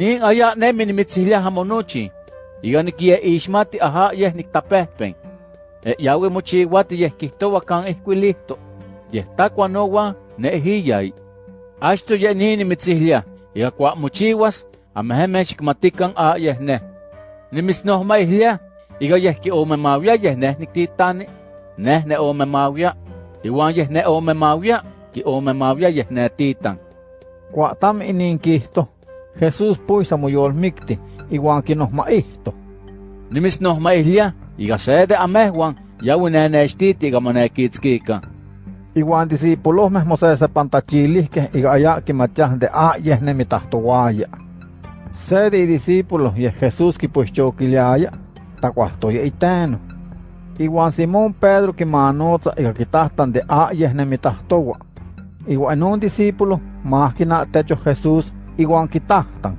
Inin aya nemi nimitzihlia hamonochi. Iga nikie ishmati aha yeh niktapehpen. E yawe mochiwati yeh kihtowa kan ihkuilihto. Yeh takwa nowa ne hiyai. Ashto yeh ni nimitzihlia. Iga kwa mochiwas ameheme xikmatikan a yeh ne. Nimisnohmaihlia. Iga yeh ki omemawia yeh neh niktitani. Neh ne omemawia. Iwan yeh ne omemawia. Ki omemawia yeh ne titan. Kwa tam inin kihto, Jesus puisa moyolmikti, iwan kinohmaihto. Nimisnohmaihlia. Iga sede amehwan. Yawi nenextiti iga monekitzkika. Iwan discípulohmeh mosesepantachilihkeh iga aya kimatiah de a yeh nemitahtowaya. Se de discípulos yeh Jesús kipuixchokiliaya, takuahtoya iteno. Iwan Simón Pedro kimanotza iga kitahtan de a yeh nemitahtowa. Iwan non discípulo mahkina techo Jesús iwan kitahtan.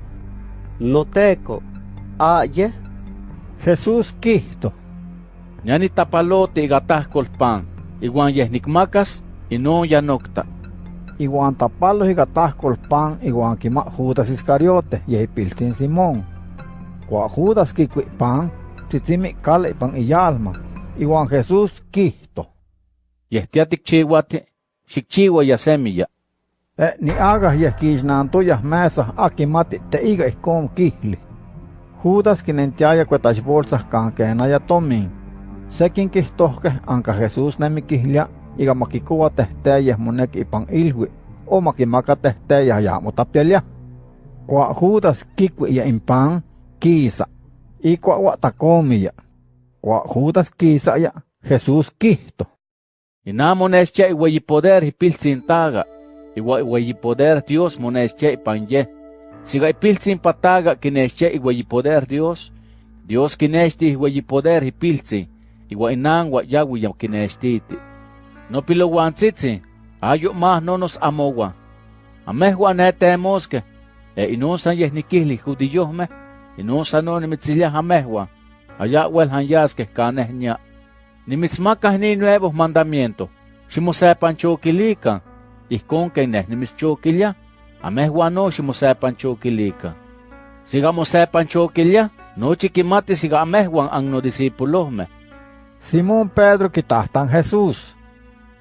Noteco, a yeh, Jesús kihto, Ñani tapalote iga tahkol pan. Iwan yeh nikmakas, inon ya nokta. iwan tapalos iga tahkol pan iwan kima Judas Iscariote yeh ipiltzin Simón. Kwa Judas kikui pan, tzitzimi kale ipan iyalma, iwan Jesús kihto. Yeh tiatikchiwati, xikchiwa ya semiya. E ni aga ja kiisnaan tuja mäsa aki mati te iga ikon kihli. Huutaskin en tiaja kuetais bolsa kankeena ja tomin. Sekin kihtohke anka Jesus nemi kihliä, iga makikuva tehtejä monek ipan ilhui. O makimaka tehtejä ja mutapjelia. Kua huutas kikwi ja impang kiisa. Ikua watakomia. Kua huutas kiisa ja Jesus kihto. Inamones che poder hipiltsintaga. taga. Iwa iweyi poder Dios monexche ipan ye. Siga ipiltzin pataga kinexche iweyi poder Dios. Dios kinexti iweyi poder hipiltzin. Iwa inan wa yawi ya kinextiti. No pilowantzitzi. Ayo mah nonos amowa. Amehwa netemoske. E inonsan yeh nikihli judiyohmeh. Inonsan no nimitziliah amehwa. Aya wel hanyaskeh kaneh nya. Nimitzmakah ni nuevos mandamientos. Ximosepanchokilikan. Ihkon ken neh nimitzchokilia. Amehwan no ximosepanchokilikan. Siga mosepanchokilia, nochi kimati siga amehwan ang no discípulohmeh. Simón Pedro kitahtan Jesús.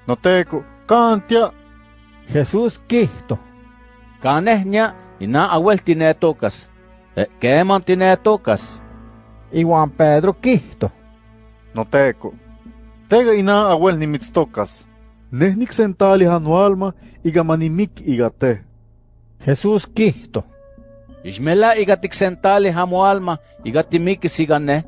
Noteco, kantia, Jesús kihto. Kaneh nya, ina awel tinetokas. E, keman tinetokas. Iwan Pedro kihto. noteco. Tega ina awel nimitztokas. Neh niksentali anualma iga manimik iga te. Jesús kihto. Ixmela iga tiksentali hamoalma, iga timikis iga neh.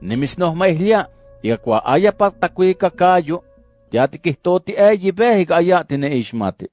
Nimisnohmaihlia, iga kwa aya patakuika kayo, tiatikihtoti eyi beh iga aya tine ishmati.